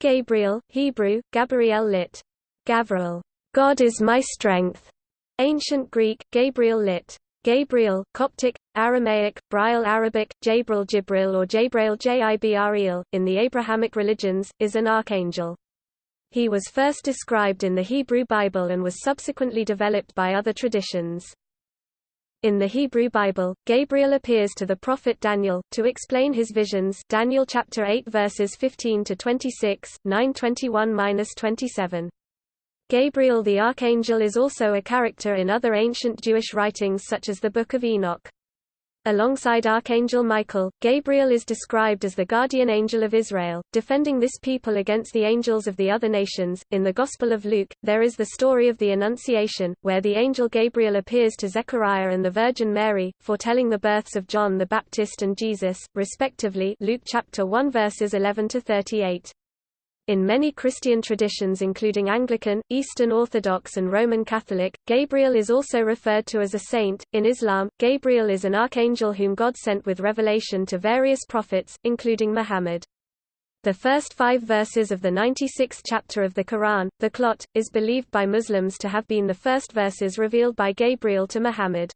Gabriel, Hebrew, Gabriel lit. Gavriel, God is my strength. Ancient Greek, Gabriel lit. Gabriel, Coptic, Aramaic, Braille Arabic, Jabril Jibril or Jabrail Jibreel, in the Abrahamic religions, is an archangel. He was first described in the Hebrew Bible and was subsequently developed by other traditions. In the Hebrew Bible, Gabriel appears to the prophet Daniel to explain his visions. Daniel chapter 8 verses 15 to 26, 921-27. Gabriel the archangel is also a character in other ancient Jewish writings such as the Book of Enoch. Alongside Archangel Michael, Gabriel is described as the guardian angel of Israel, defending this people against the angels of the other nations. In the Gospel of Luke, there is the story of the Annunciation, where the angel Gabriel appears to Zechariah and the Virgin Mary, foretelling the births of John the Baptist and Jesus, respectively. Luke chapter 1 verses 11 to 38. In many Christian traditions including Anglican, Eastern Orthodox and Roman Catholic, Gabriel is also referred to as a saint. In Islam, Gabriel is an archangel whom God sent with revelation to various prophets, including Muhammad. The first five verses of the 96th chapter of the Quran, the Qur'an, is believed by Muslims to have been the first verses revealed by Gabriel to Muhammad.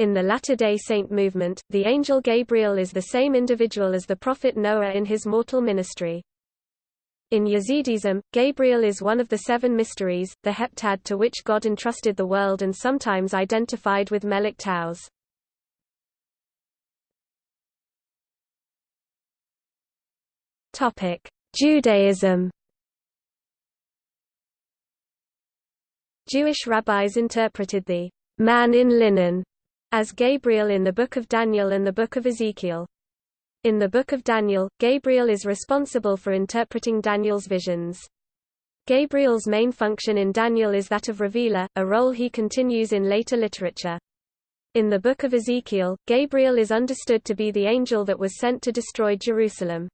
In the Latter-day Saint movement, the angel Gabriel is the same individual as the prophet Noah in his mortal ministry. In Yazidism, Gabriel is one of the seven mysteries, the heptad to which God entrusted the world and sometimes identified with Melek Taus. Judaism Jewish rabbis interpreted the man in linen as Gabriel in the Book of Daniel and the Book of Ezekiel. In the Book of Daniel, Gabriel is responsible for interpreting Daniel's visions. Gabriel's main function in Daniel is that of revealer, a role he continues in later literature. In the Book of Ezekiel, Gabriel is understood to be the angel that was sent to destroy Jerusalem.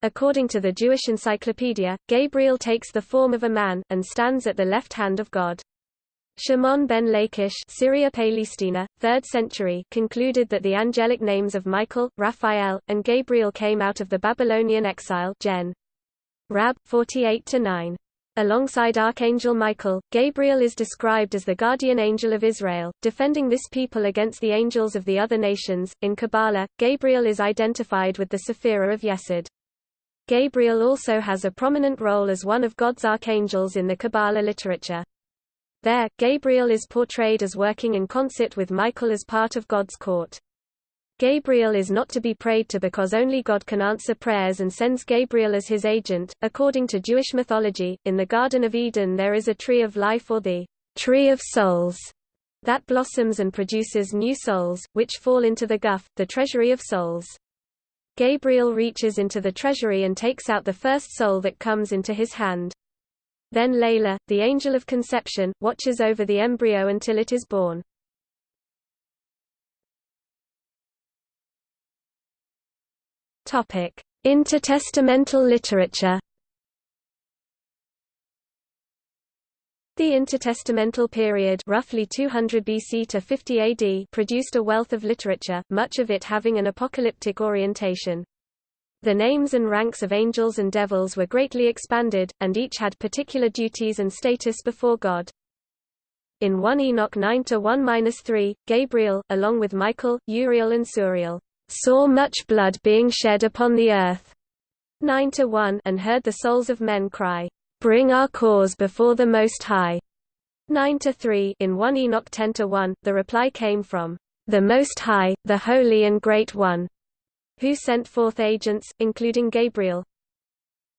According to the Jewish Encyclopedia, Gabriel takes the form of a man, and stands at the left hand of God. Shimon ben Lachish Syria Palestina, 3rd century, concluded that the angelic names of Michael, Raphael, and Gabriel came out of the Babylonian exile Gen. Rab. 48-9. Alongside Archangel Michael, Gabriel is described as the guardian angel of Israel, defending this people against the angels of the other nations. In Kabbalah, Gabriel is identified with the Sephirah of Yesod. Gabriel also has a prominent role as one of God's archangels in the Kabbalah literature. There, Gabriel is portrayed as working in concert with Michael as part of God's court. Gabriel is not to be prayed to because only God can answer prayers and sends Gabriel as his agent. According to Jewish mythology, in the Garden of Eden there is a tree of life or the tree of souls that blossoms and produces new souls, which fall into the guf, the treasury of souls. Gabriel reaches into the treasury and takes out the first soul that comes into his hand. Then Layla, the angel of conception, watches over the embryo until it is born. Topic: Intertestamental literature. The intertestamental period roughly 200 BC to 50 AD produced a wealth of literature, much of it having an apocalyptic orientation. The names and ranks of angels and devils were greatly expanded, and each had particular duties and status before God. In 1 Enoch 9-1-3, Gabriel, along with Michael, Uriel and Suriel, saw much blood being shed upon the earth 9-1 and heard the souls of men cry, Bring our cause before the Most High. 9-3 In 1 Enoch 10-1, the reply came from the Most High, the Holy and Great One who sent forth agents, including Gabriel.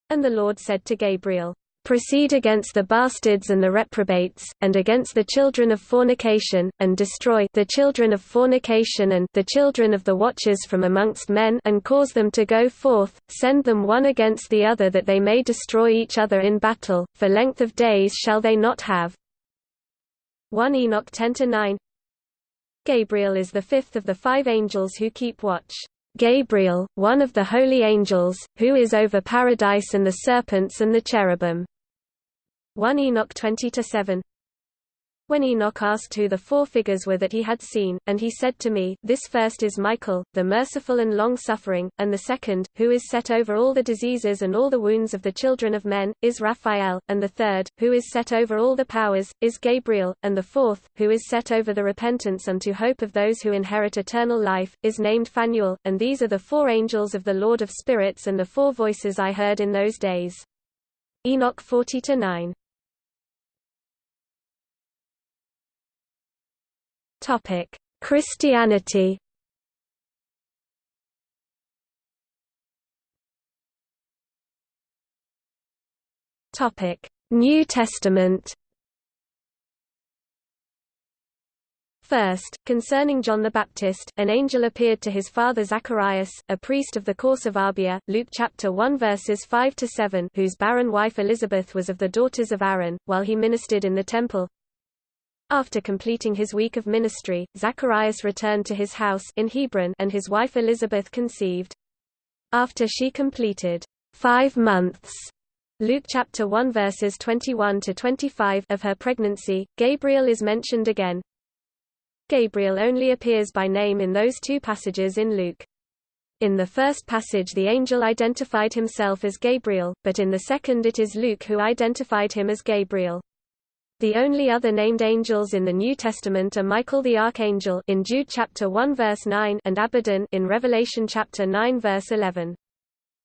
And the Lord said to Gabriel, Proceed against the bastards and the reprobates, and against the children of fornication, and destroy the children of fornication and the children of the watchers from amongst men and cause them to go forth, send them one against the other that they may destroy each other in battle, for length of days shall they not have. 1 Enoch 10-9 Gabriel is the fifth of the five angels who keep watch. Gabriel, one of the holy angels, who is over paradise and the serpents and the cherubim. 1 Enoch 20-7 When Enoch asked who the four figures were that he had seen, and he said to me, This first is Michael, the merciful and long-suffering, and the second, who is set over all the diseases and all the wounds of the children of men, is Raphael, and the third, who is set over all the powers, is Gabriel, and the fourth, who is set over the repentance unto hope of those who inherit eternal life, is named Phanuel, and these are the four angels of the Lord of spirits and the four voices I heard in those days. Enoch 40-9 Topic: Christianity. Topic: New Testament. First, concerning John the Baptist, an angel appeared to his father Zacharias, a priest of the course of Abia, Luke chapter 1 verses 5 to 7, whose barren wife Elizabeth was of the daughters of Aaron, while he ministered in the temple. After completing his week of ministry, Zacharias returned to his house in Hebron and his wife Elizabeth conceived. After she completed five months Luke chapter 1 verses 21 to 25 of her pregnancy, Gabriel is mentioned again. Gabriel only appears by name in those two passages in Luke. In the first passage the angel identified himself as Gabriel, but in the second it is Luke who identified him as Gabriel. The only other named angels in the New Testament are Michael the archangel in Jude chapter 1 verse 9 and Abaddon in Revelation chapter 9 verse 11.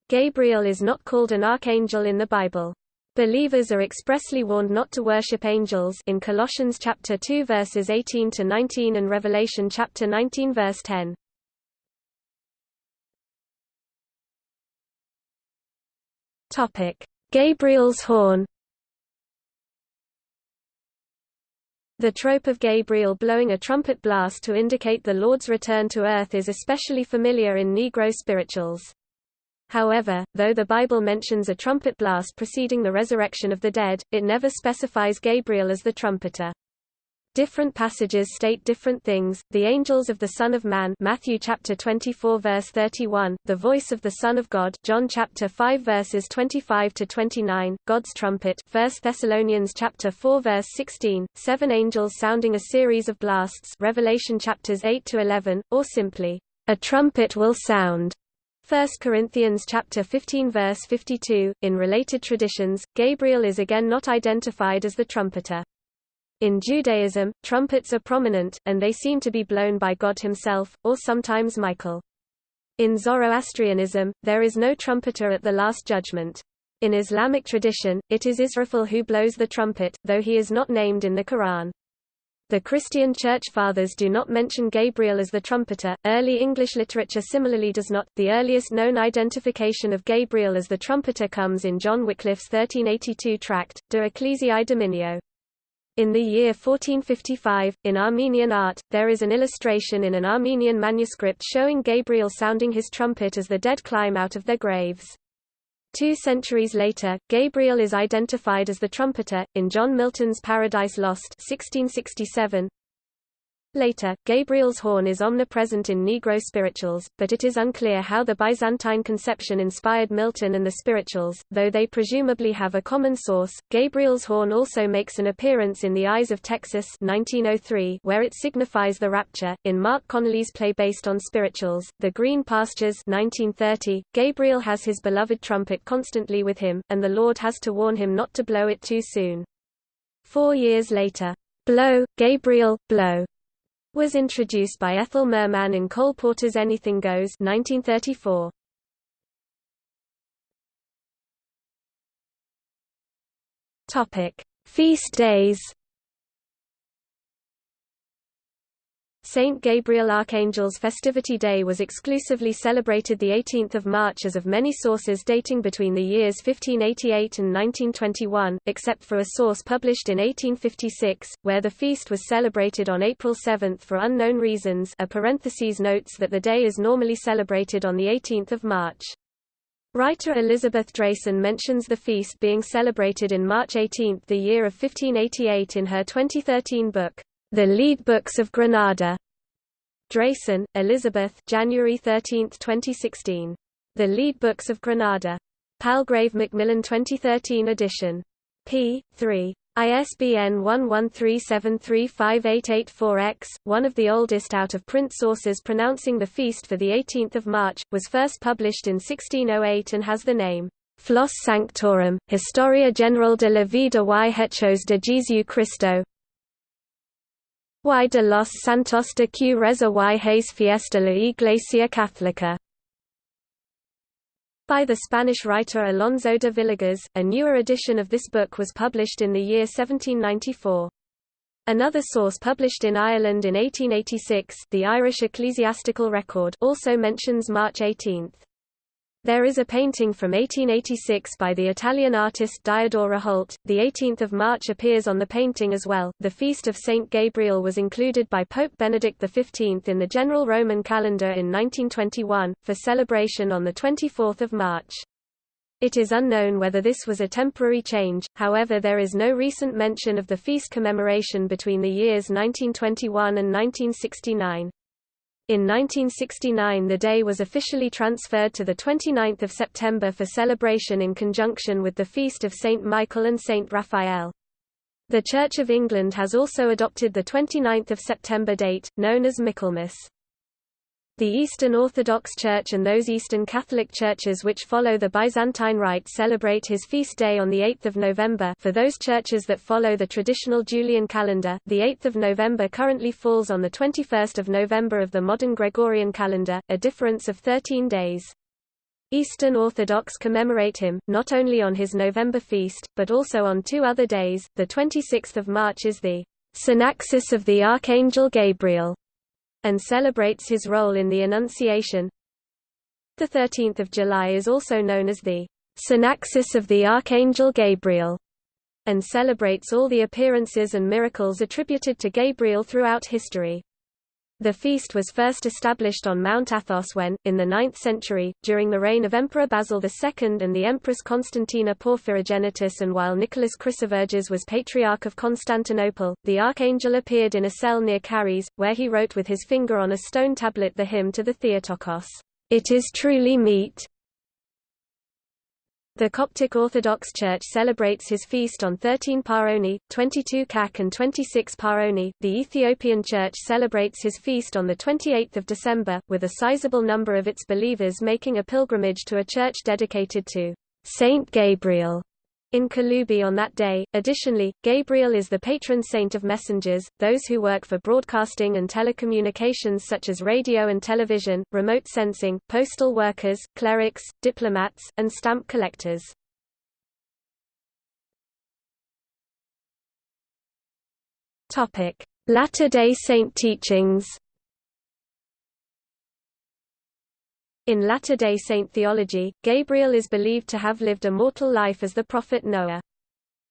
Gabriel is not called an archangel in the Bible. Believers are expressly warned not to worship angels in Colossians chapter 2 verses 18 to 19 and Revelation chapter 19 verse 10. Topic: Gabriel's horn The trope of Gabriel blowing a trumpet blast to indicate the Lord's return to earth is especially familiar in Negro spirituals. However, though the Bible mentions a trumpet blast preceding the resurrection of the dead, it never specifies Gabriel as the trumpeter. Different passages state different things. The angels of the Son of Man, Matthew chapter 24 verse 31, the voice of the Son of God, John chapter 5 verses 25 to 29, God's trumpet, 1 Thessalonians chapter 4 verse 16, seven angels sounding a series of blasts, Revelation chapters 8 to 11, or simply, a trumpet will sound. 1 Corinthians chapter 15 verse 52. In related traditions, Gabriel is again not identified as the trumpeter. In Judaism, trumpets are prominent, and they seem to be blown by God himself, or sometimes Michael. In Zoroastrianism, there is no trumpeter at the Last Judgment. In Islamic tradition, it is Israfil who blows the trumpet, though he is not named in the Quran. The Christian Church Fathers do not mention Gabriel as the trumpeter. Early English literature similarly does not. The earliest known identification of Gabriel as the trumpeter comes in John Wycliffe's 1382 tract, De Ecclesiae Dominio. In the year 1455, in Armenian art, there is an illustration in an Armenian manuscript showing Gabriel sounding his trumpet as the dead climb out of their graves. Two centuries later, Gabriel is identified as the trumpeter, in John Milton's Paradise Lost 1667, Later, Gabriel's horn is omnipresent in Negro spirituals, but it is unclear how the Byzantine conception inspired Milton and the spirituals, though they presumably have a common source. Gabriel's horn also makes an appearance in The Eyes of Texas 1903, where it signifies the rapture. In Marc Connelly's play based on spirituals, The Green Pastures 1930, Gabriel has his beloved trumpet constantly with him, and the Lord has to warn him not to blow it too soon. Four years later, Blow, Gabriel, blow was introduced by Ethel Merman in Cole Porter's Anything Goes 1934. Topic: Feast days Saint Gabriel Archangel's Festivity Day was exclusively celebrated 18 March as of many sources dating between the years 1588 and 1921, except for a source published in 1856, where the feast was celebrated on April 7 for unknown reasons a parenthesis notes that the day is normally celebrated on 18 March. Writer Elizabeth Drayson mentions the feast being celebrated in March 18 the year of 1588 in her 2013 book, the Lead Books of Granada. Drayson, Elizabeth January 13, 2016. The Lead Books of Granada. Palgrave Macmillan 2013 edition. p. 3. ISBN 1137358884-X, one of the oldest out-of-print sources pronouncing the feast for 18 March, was first published in 1608 and has the name, Flos Sanctorum, Historia General de la Vida y Hechos de Jesu Cristo y de los Santos de que reza y Fiesta la Iglesia Católica by the Spanish writer Alonso de Villegas. A newer edition of this book was published in the year 1794. Another source published in Ireland in 1886, the Irish Ecclesiastical Record, also mentions March 18. There is a painting from 1886 by the Italian artist Diodoro Holt. The 18th of March appears on the painting as well. The feast of Saint Gabriel was included by Pope Benedict XV in the general Roman calendar in 1921 for celebration on the 24th of March. It is unknown whether this was a temporary change, however there is no recent mention of the feast commemoration between the years 1921 and 1969. In 1969 the day was officially transferred to 29 September for celebration in conjunction with the feast of St. Michael and St. Raphael. The Church of England has also adopted the 29 September date, known as Michaelmas. The Eastern Orthodox Church and those Eastern Catholic churches which follow the Byzantine Rite celebrate his feast day on 8 November for those churches that follow the traditional Julian calendar, the 8th of November currently falls on the 21st of November of the modern Gregorian calendar, a difference of 13 days. Eastern Orthodox commemorate him, not only on his November feast, but also on two other days. The 26th of March is the Synaxis of the Archangel Gabriel, and celebrates his role in the Annunciation. The 13th of July is also known as the Synaxis of the Archangel Gabriel, and celebrates all the appearances and miracles attributed to Gabriel throughout history. The feast was first established on Mount Athos when, in the 9th century, during the reign of Emperor Basil II and the Empress Constantina Porphyrogenitus and while Nicholas Chrysoverges was Patriarch of Constantinople, the archangel appeared in a cell near Karyes, where he wrote with his finger on a stone tablet the hymn to the Theotokos, It is truly meet, the Coptic Orthodox Church celebrates his feast on 13 Paoni, 22 Kak and 26 Paoni. The Ethiopian Church celebrates his feast on the 28th of December, with a sizable number of its believers making a pilgrimage to a church dedicated to Saint Gabriel in Kulubi on that day. Additionally, Gabriel is the patron saint of messengers, those who work for broadcasting and telecommunications such as radio and television, remote sensing, postal workers, clerics, diplomats, and stamp collectors. Latter-day Saint teachings. In Latter-day Saint theology, Gabriel is believed to have lived a mortal life as the prophet Noah.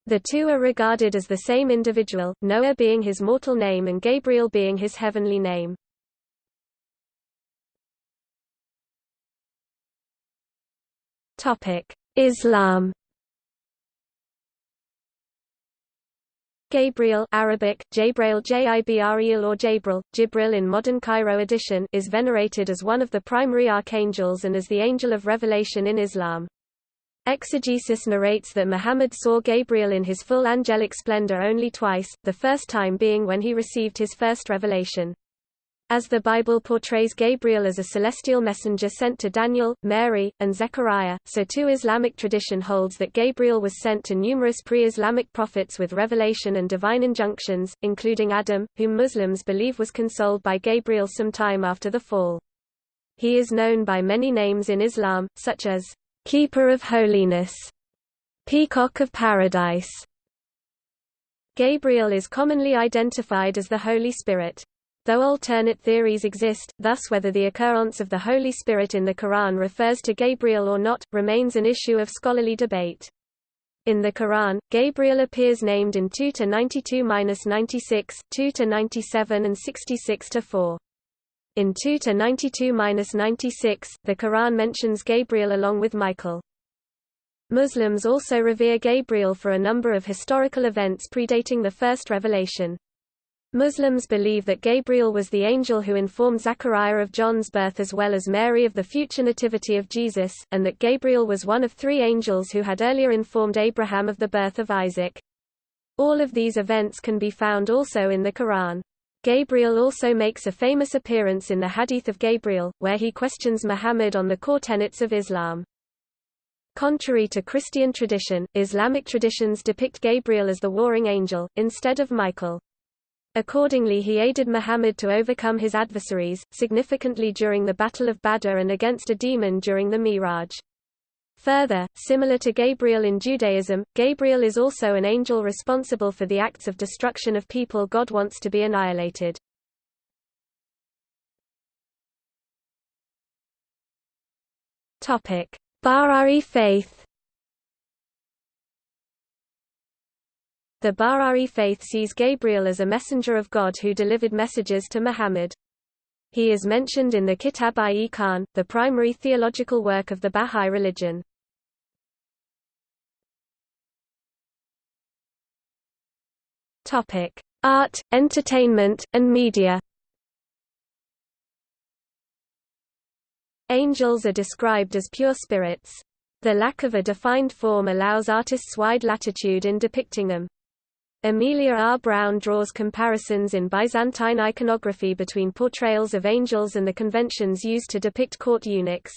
The two are regarded as the same individual, Noah being his mortal name and Gabriel being his heavenly name. Islam Gabriel Arabic, Jabrail Jibril or Jabril, Jibril in modern Cairo edition is venerated as one of the primary archangels and as the angel of revelation in Islam. Exegesis narrates that Muhammad saw Gabriel in his full angelic splendor only twice, the first time being when he received his first revelation. As the Bible portrays Gabriel as a celestial messenger sent to Daniel, Mary, and Zechariah, so too Islamic tradition holds that Gabriel was sent to numerous pre-Islamic prophets with revelation and divine injunctions, including Adam, whom Muslims believe was consoled by Gabriel some time after the fall. He is known by many names in Islam, such as, Keeper of Holiness, Peacock of Paradise. Gabriel is commonly identified as the Holy Spirit. Though alternate theories exist, thus whether the occurrence of the Holy Spirit in the Quran refers to Gabriel or not, remains an issue of scholarly debate. In the Quran, Gabriel appears named in 2 to 92-96, 2 to 97 and 66 to 4. In 2 to 92-96, the Quran mentions Gabriel along with Michael. Muslims also revere Gabriel for a number of historical events predating the first revelation. Muslims believe that Gabriel was the angel who informed Zechariah of John's birth as well as Mary of the future nativity of Jesus, and that Gabriel was one of three angels who had earlier informed Abraham of the birth of Isaac. All of these events can be found also in the Quran. Gabriel also makes a famous appearance in the Hadith of Gabriel, where he questions Muhammad on the core tenets of Islam. Contrary to Christian tradition, Islamic traditions depict Gabriel as the warring angel, instead of Michael. Accordingly he aided Muhammad to overcome his adversaries, significantly during the Battle of Badr and against a demon during the Miraj. Further, similar to Gabriel in Judaism, Gabriel is also an angel responsible for the acts of destruction of people God wants to be annihilated. Baha'i faith. The Baha'i faith sees Gabriel as a messenger of God who delivered messages to Muhammad. He is mentioned in the Kitab-i Iqan, the primary theological work of the Bahá'í religion. Art, entertainment, and media. Angels are described as pure spirits. The lack of a defined form allows artists wide latitude in depicting them. Amelia R. Brown draws comparisons in Byzantine iconography between portrayals of angels and the conventions used to depict court eunuchs.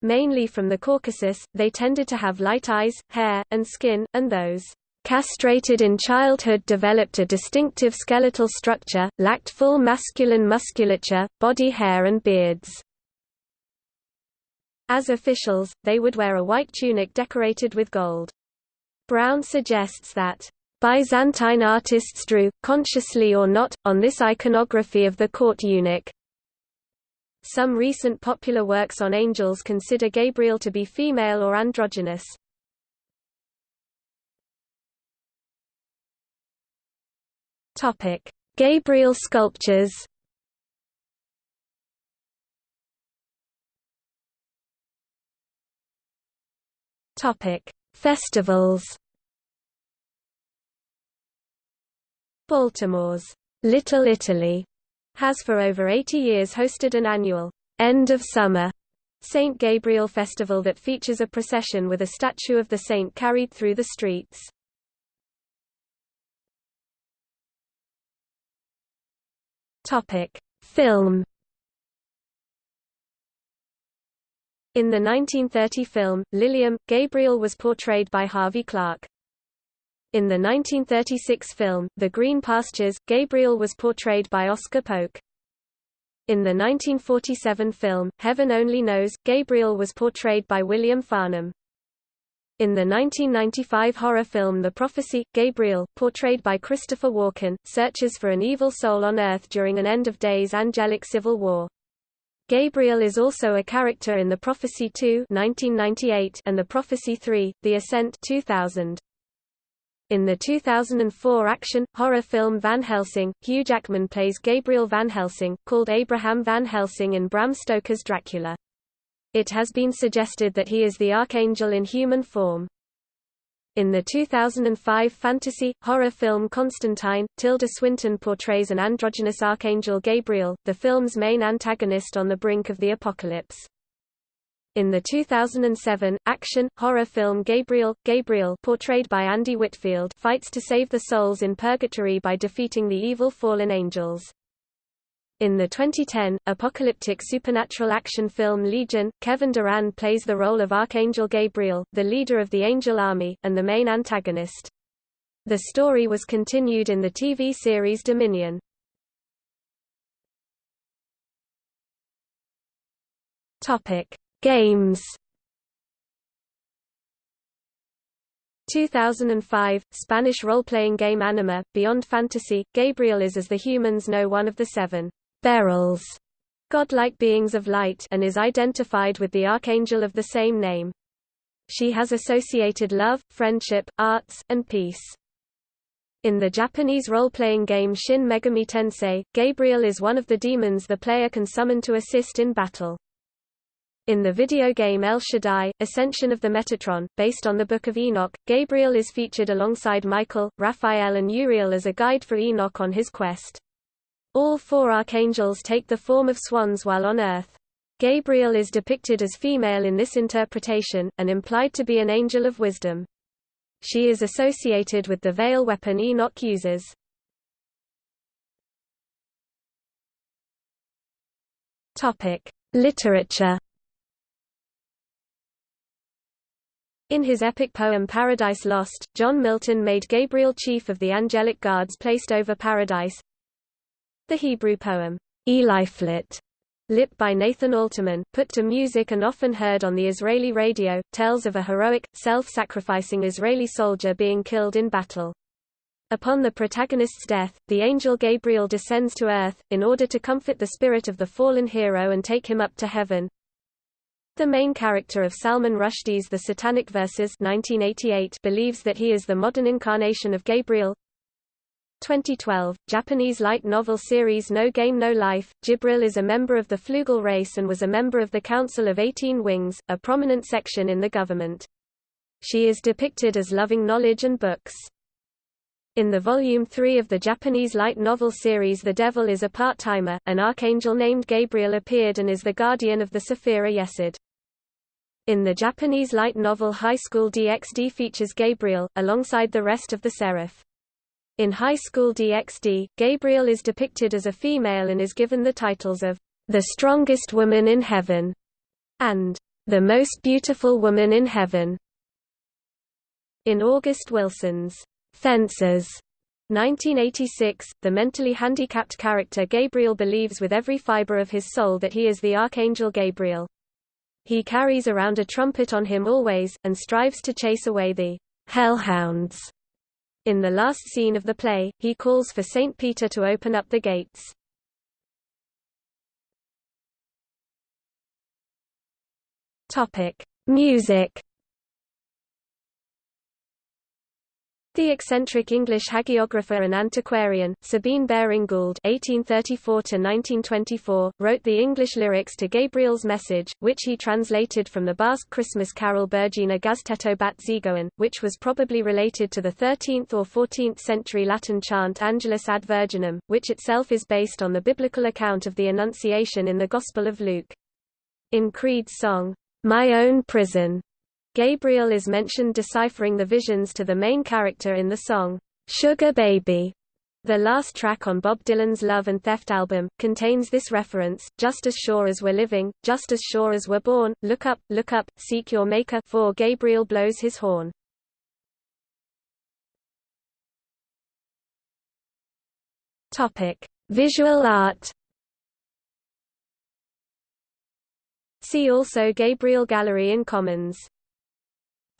Mainly from the Caucasus, they tended to have light eyes, hair, and skin, and those castrated in childhood developed a distinctive skeletal structure, lacked full masculine musculature, body hair and beards. As officials, they would wear a white tunic decorated with gold. Brown suggests that Byzantine artists drew, consciously or not, on this iconography of the court eunuch. Some recent popular works on angels consider Gabriel to be female or androgynous. Gabriel sculptures. Festivals. Baltimore's Little Italy has for over 80 years hosted an annual end of summer St. Gabriel Festival that features a procession with a statue of the saint carried through the streets. Topic: Film. In the 1930 film, Liliom, Gabriel was portrayed by Harvey Clark. In the 1936 film, The Green Pastures, Gabriel was portrayed by Oscar Polk. In the 1947 film, Heaven Only Knows, Gabriel was portrayed by William Farnham. In the 1995 horror film The Prophecy, Gabriel, portrayed by Christopher Walken, searches for an evil soul on Earth during an end-of-days angelic civil war. Gabriel is also a character in The Prophecy 2 1998 and The Prophecy 3, The Ascent 2000. In the 2004 action, horror film Van Helsing, Hugh Jackman plays Gabriel Van Helsing, called Abraham Van Helsing in Bram Stoker's Dracula. It has been suggested that he is the archangel in human form. In the 2005 fantasy, horror film Constantine, Tilda Swinton portrays an androgynous archangel Gabriel, the film's main antagonist on the brink of the apocalypse. In the 2007, action, horror film Gabriel, Gabriel portrayed by Andy Whitfield fights to save the souls in purgatory by defeating the evil fallen angels. In the 2010, apocalyptic supernatural action film Legion, Kevin Durand plays the role of Archangel Gabriel, the leader of the Angel Army, and the main antagonist. The story was continued in the TV series Dominion. Games 2005, Spanish role-playing game Anima, Beyond Fantasy, Gabriel is as the humans know one of the seven Beryls, godlike beings of light and is identified with the archangel of the same name. She has associated love, friendship, arts, and peace. In the Japanese role-playing game Shin Megami Tensei, Gabriel is one of the demons the player can summon to assist in battle. In the video game El Shaddai, Ascension of the Metatron, based on the Book of Enoch, Gabriel is featured alongside Michael, Raphael and Uriel as a guide for Enoch on his quest. All four archangels take the form of swans while on earth. Gabriel is depicted as female in this interpretation, and implied to be an angel of wisdom. She is associated with the veil weapon Enoch uses. Literature. In his epic poem Paradise Lost, John Milton made Gabriel chief of the angelic guards placed over paradise. The Hebrew poem, Eliphelet, lit by Nathan Alterman, put to music and often heard on the Israeli radio, tells of a heroic, self-sacrificing Israeli soldier being killed in battle. Upon the protagonist's death, the angel Gabriel descends to earth, in order to comfort the spirit of the fallen hero and take him up to heaven. The main character of Salman Rushdie's The Satanic Verses 1988 believes that he is the modern incarnation of Gabriel. 2012, Japanese light novel series No Game No Life, Jibril is a member of the Flugel race and was a member of the Council of Eighteen Wings, a prominent section in the government. She is depicted as loving knowledge and books. In the Volume 3 of the Japanese light novel series The Devil is a Part-Timer, an archangel named Gabriel appeared and is the guardian of the Sephira Yesod. In the Japanese light novel High School DxD features Gabriel, alongside the rest of the Seraph. In High School DxD, Gabriel is depicted as a female and is given the titles of the strongest woman in heaven and the most beautiful woman in heaven. In August Wilson's Fences 1986, the mentally handicapped character Gabriel believes with every fiber of his soul that he is the Archangel Gabriel. He carries around a trumpet on him always, and strives to chase away the hellhounds. In the last scene of the play, he calls for Saint Peter to open up the gates. Music The eccentric English hagiographer and antiquarian, Sabine Baring-Gould (1834–1924), wrote the English lyrics to Gabriel's Message, which he translated from the Basque Christmas carol Burgina Gaztetto bat Zegoen, which was probably related to the 13th or 14th century Latin chant Angelus ad Virginem, which itself is based on the biblical account of the Annunciation in the Gospel of Luke. In Creed's song, My Own Prison, Gabriel is mentioned deciphering the visions to the main character in the song, Sugar Baby. The last track on Bob Dylan's Love and Theft album, contains this reference, just as sure as we're living, just as sure as we're born, look up, look up, seek your maker for Gabriel blows his horn. Visual art See also Gabriel Gallery in Commons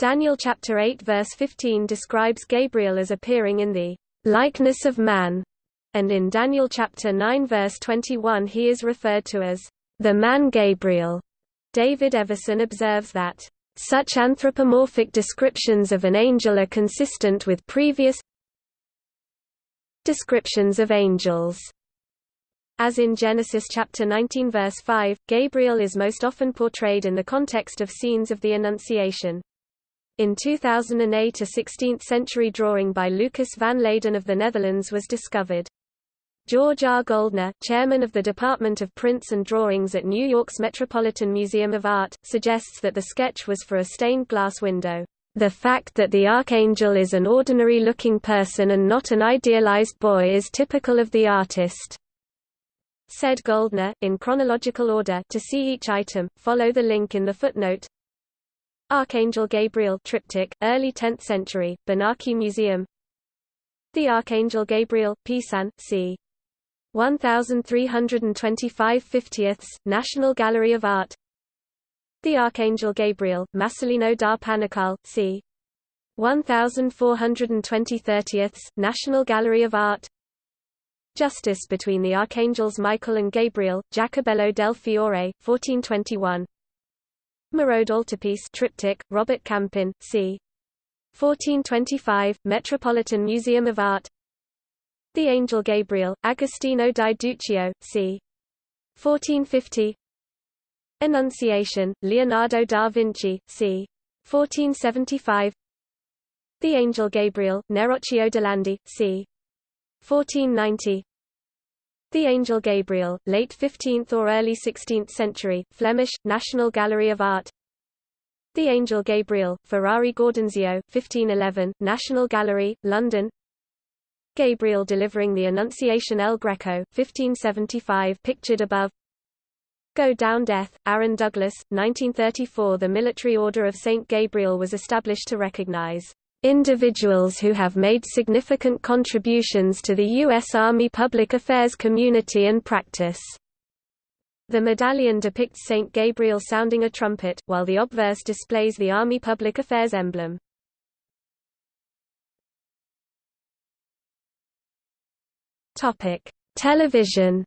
Daniel chapter 8 verse 15 describes Gabriel as appearing in the likeness of man, and in Daniel chapter 9 verse 21 he is referred to as the man Gabriel. David Everson observes that such anthropomorphic descriptions of an angel are consistent with previous descriptions of angels. As in Genesis chapter 19 verse 5, Gabriel is most often portrayed in the context of scenes of the Annunciation. In 2008 a 16th-century drawing by Lucas van Leyden of the Netherlands was discovered. George R. Goldner, chairman of the Department of Prints and Drawings at New York's Metropolitan Museum of Art, suggests that the sketch was for a stained glass window. The fact that the archangel is an ordinary-looking person and not an idealized boy is typical of the artist. Said Goldner, in chronological order to see each item, follow the link in the footnote. Archangel Gabriel triptych, early 10th century, Benaki Museum The Archangel Gabriel, Pisan, c. 1325 50ths, National Gallery of Art The Archangel Gabriel, Masolino da Panicale, c. 1420 30ths, National Gallery of Art Justice between the Archangels Michael and Gabriel, Jacobello del Fiore, 1421 Merode Altarpiece triptych, Robert Campin, c. 1425, Metropolitan Museum of Art The Angel Gabriel, Agostino di Duccio, c. 1450 Annunciation, Leonardo da Vinci, c. 1475 The Angel Gabriel, Neroccio de Landi, c. 1490 the Angel Gabriel, late 15th or early 16th century, Flemish, National Gallery of Art. The Angel Gabriel, Ferrari Gaudenzio 1511, National Gallery, London. Gabriel delivering the Annunciation El Greco, 1575 pictured above. Go Down Death, Aaron Douglas, 1934 The Military Order of St. Gabriel was established to recognize individuals who have made significant contributions to the U.S. Army public affairs community and practice. The medallion depicts St. Gabriel sounding a trumpet, while the obverse displays the Army Public Affairs emblem. Television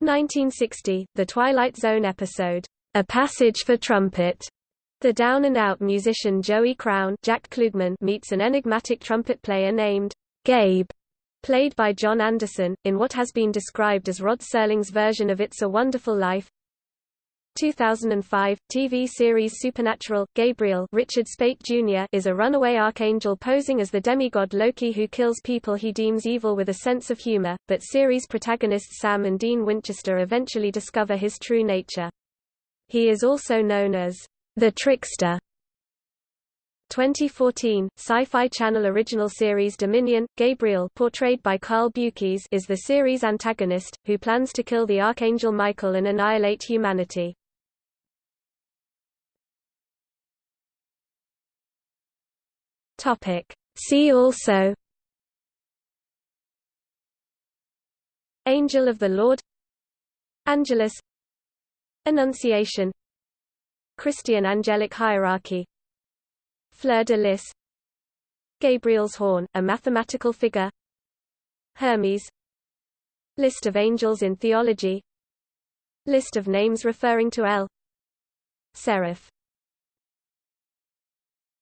1960, The Twilight Zone episode, A Passage for Trumpet. The down-and-out musician Joey Crown Jack Klugman meets an enigmatic trumpet player named Gabe played by John Anderson, in what has been described as Rod Serling's version of It's a Wonderful Life. 2005, TV series Supernatural, Gabriel Richard Speight Jr. is a runaway archangel posing as the demigod Loki who kills people he deems evil with a sense of humor, but series protagonists Sam and Dean Winchester eventually discover his true nature. He is also known as the Trickster 2014, Sci-Fi Channel original series Dominion, Gabriel portrayed by Carl Beukes is the series antagonist, who plans to kill the Archangel Michael and annihilate humanity. See also Angel of the Lord Angelus Annunciation Christian angelic hierarchy. Fleur de lis. Gabriel's horn, a mathematical figure. Hermes. List of angels in theology. List of names referring to El Seraph